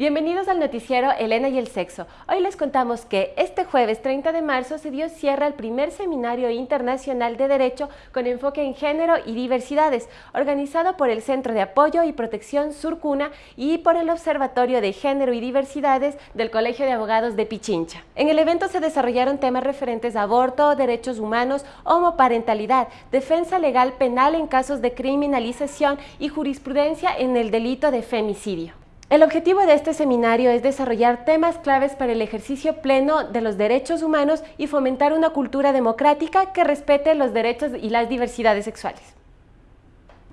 Bienvenidos al noticiero Elena y el Sexo. Hoy les contamos que este jueves 30 de marzo se dio cierre al primer seminario internacional de Derecho con enfoque en género y diversidades, organizado por el Centro de Apoyo y Protección Surcuna y por el Observatorio de Género y Diversidades del Colegio de Abogados de Pichincha. En el evento se desarrollaron temas referentes a aborto, derechos humanos, homoparentalidad, defensa legal penal en casos de criminalización y jurisprudencia en el delito de femicidio. El objetivo de este seminario es desarrollar temas claves para el ejercicio pleno de los derechos humanos y fomentar una cultura democrática que respete los derechos y las diversidades sexuales.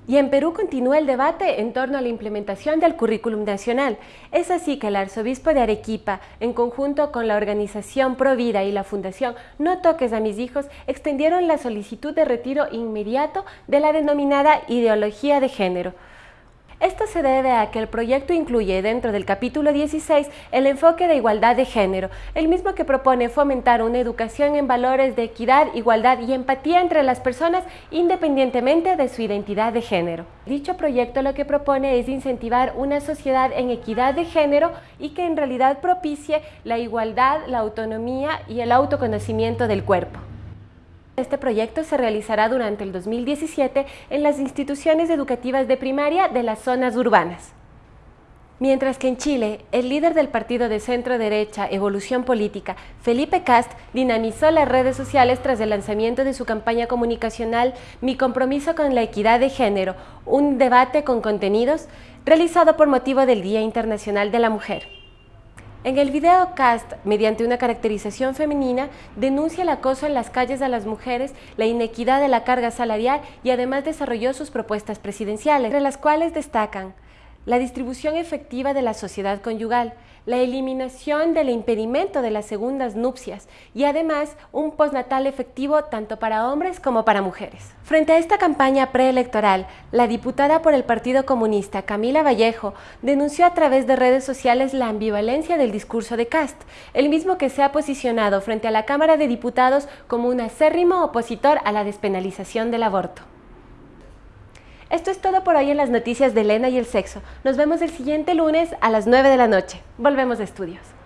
Y en Perú continúa el debate en torno a la implementación del currículum nacional. Es así que el arzobispo de Arequipa, en conjunto con la organización Provida y la fundación No Toques a Mis Hijos, extendieron la solicitud de retiro inmediato de la denominada ideología de género. Esto se debe a que el proyecto incluye dentro del capítulo 16 el enfoque de igualdad de género, el mismo que propone fomentar una educación en valores de equidad, igualdad y empatía entre las personas independientemente de su identidad de género. Dicho proyecto lo que propone es incentivar una sociedad en equidad de género y que en realidad propicie la igualdad, la autonomía y el autoconocimiento del cuerpo. Este proyecto se realizará durante el 2017 en las instituciones educativas de primaria de las zonas urbanas. Mientras que en Chile, el líder del partido de centro-derecha Evolución Política, Felipe Cast, dinamizó las redes sociales tras el lanzamiento de su campaña comunicacional Mi compromiso con la equidad de género, un debate con contenidos, realizado por motivo del Día Internacional de la Mujer. En el video Cast, mediante una caracterización femenina, denuncia el acoso en las calles a las mujeres, la inequidad de la carga salarial y además desarrolló sus propuestas presidenciales, entre las cuales destacan la distribución efectiva de la sociedad conyugal, la eliminación del impedimento de las segundas nupcias y además un postnatal efectivo tanto para hombres como para mujeres. Frente a esta campaña preelectoral, la diputada por el Partido Comunista, Camila Vallejo, denunció a través de redes sociales la ambivalencia del discurso de Cast, el mismo que se ha posicionado frente a la Cámara de Diputados como un acérrimo opositor a la despenalización del aborto. Esto es todo por hoy en las noticias de Elena y el sexo. Nos vemos el siguiente lunes a las 9 de la noche. Volvemos a estudios.